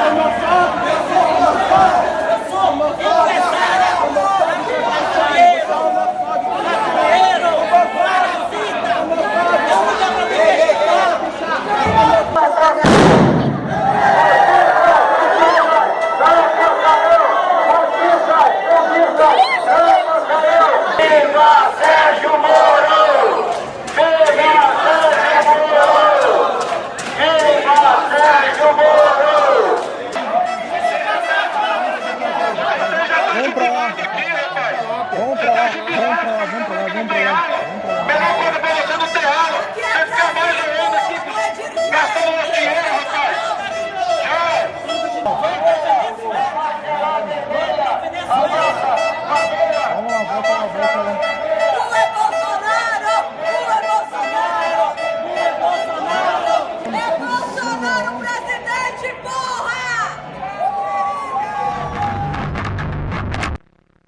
Tá Vamos pra lá. Vamos pra lá, vamos pra lá, vamos pra lá, vamos pra lá.